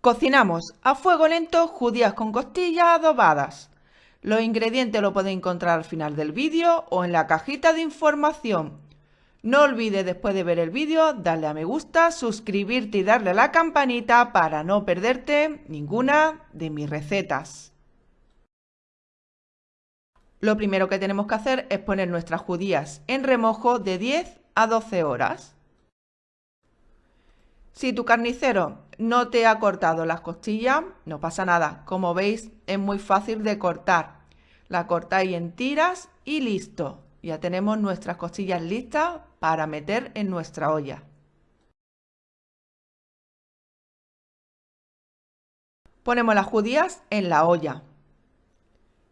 Cocinamos a fuego lento judías con costillas adobadas. Los ingredientes los podéis encontrar al final del vídeo o en la cajita de información. No olvides después de ver el vídeo darle a me gusta, suscribirte y darle a la campanita para no perderte ninguna de mis recetas. Lo primero que tenemos que hacer es poner nuestras judías en remojo de 10 a 12 horas. Si tu carnicero no te ha cortado las costillas, no pasa nada. Como veis, es muy fácil de cortar. La cortáis en tiras y listo. Ya tenemos nuestras costillas listas para meter en nuestra olla. Ponemos las judías en la olla.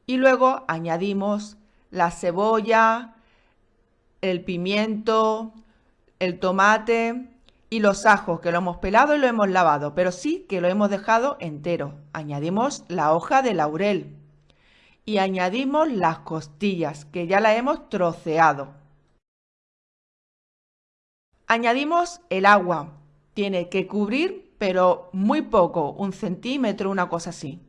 Y luego añadimos la cebolla, el pimiento, el tomate y los ajos que lo hemos pelado y lo hemos lavado, pero sí que lo hemos dejado entero. Añadimos la hoja de laurel y añadimos las costillas que ya las hemos troceado. Añadimos el agua. Tiene que cubrir, pero muy poco, un centímetro, una cosa así.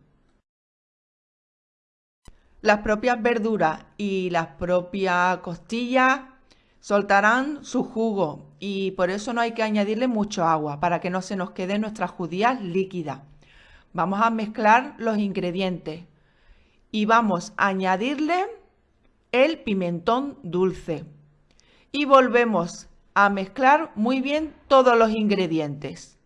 Las propias verduras y las propias costillas soltarán su jugo y por eso no hay que añadirle mucho agua para que no se nos queden nuestras judías líquidas. Vamos a mezclar los ingredientes y vamos a añadirle el pimentón dulce y volvemos a mezclar muy bien todos los ingredientes.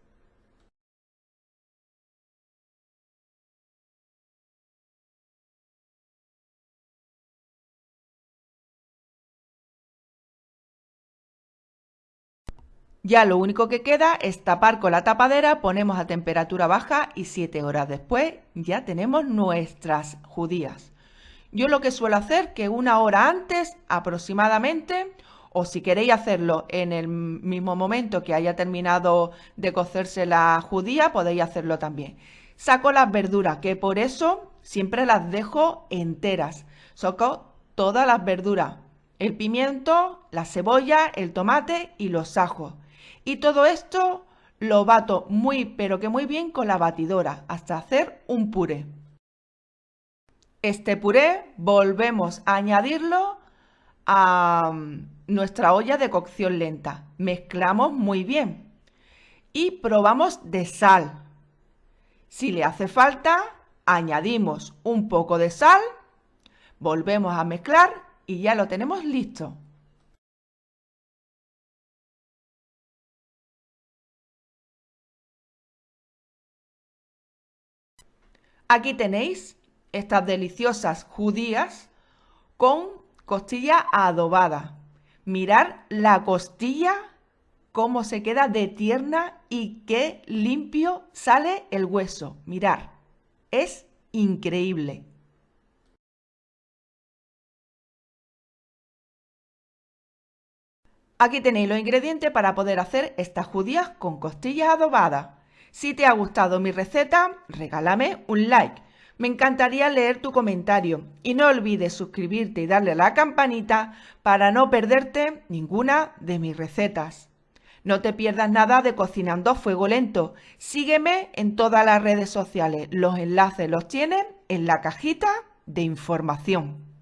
Ya lo único que queda es tapar con la tapadera, ponemos a temperatura baja y 7 horas después ya tenemos nuestras judías. Yo lo que suelo hacer que una hora antes aproximadamente, o si queréis hacerlo en el mismo momento que haya terminado de cocerse la judía, podéis hacerlo también. Saco las verduras, que por eso siempre las dejo enteras. Saco todas las verduras, el pimiento, la cebolla, el tomate y los ajos. Y todo esto lo bato muy pero que muy bien con la batidora hasta hacer un puré. Este puré volvemos a añadirlo a mm, nuestra olla de cocción lenta. Mezclamos muy bien y probamos de sal. Si le hace falta, añadimos un poco de sal, volvemos a mezclar y ya lo tenemos listo. Aquí tenéis estas deliciosas judías con costilla adobada. Mirar la costilla cómo se queda de tierna y qué limpio sale el hueso. Mirar, es increíble. Aquí tenéis los ingredientes para poder hacer estas judías con costillas adobadas. Si te ha gustado mi receta, regálame un like. Me encantaría leer tu comentario y no olvides suscribirte y darle a la campanita para no perderte ninguna de mis recetas. No te pierdas nada de Cocinando a Fuego Lento. Sígueme en todas las redes sociales. Los enlaces los tienes en la cajita de información.